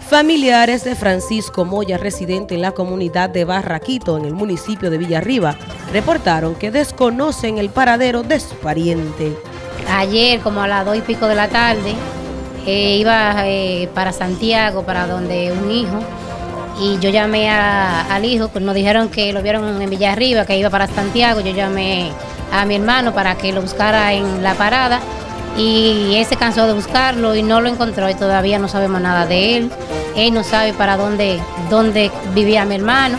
Familiares de Francisco Moya, residente en la comunidad de Barraquito, en el municipio de Villarriba, reportaron que desconocen el paradero de su pariente. Ayer, como a las dos y pico de la tarde, eh, iba eh, para Santiago, para donde un hijo, y yo llamé al hijo, pues nos dijeron que lo vieron en Villarriba, que iba para Santiago, yo llamé a mi hermano para que lo buscara en la parada y él se cansó de buscarlo y no lo encontró y todavía no sabemos nada de él. Él no sabe para dónde, dónde vivía mi hermano,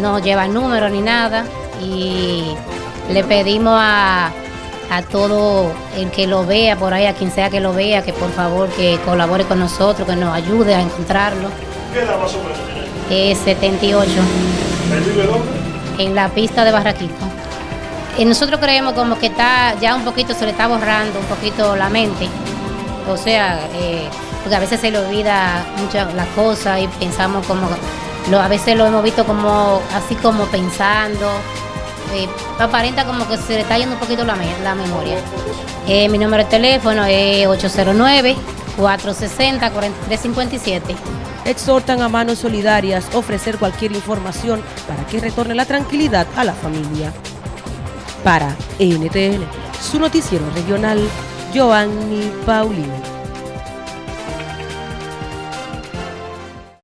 no lleva número ni nada y le pedimos a, a todo el que lo vea por ahí, a quien sea que lo vea, que por favor que colabore con nosotros, que nos ayude a encontrarlo. ¿Qué edad más o menos Es 78. ¿Él vive dónde? En la pista de Barraquito. Y nosotros creemos como que está ya un poquito, se le está borrando un poquito la mente. O sea, eh, porque a veces se le olvida muchas las cosas y pensamos como, lo, a veces lo hemos visto como así como pensando. Eh, aparenta como que se le está yendo un poquito la, la memoria. Eh, mi número de teléfono es 809-460-4357. Exhortan a manos solidarias ofrecer cualquier información para que retorne la tranquilidad a la familia. Para NTN, su noticiero regional, Giovanni Paulino.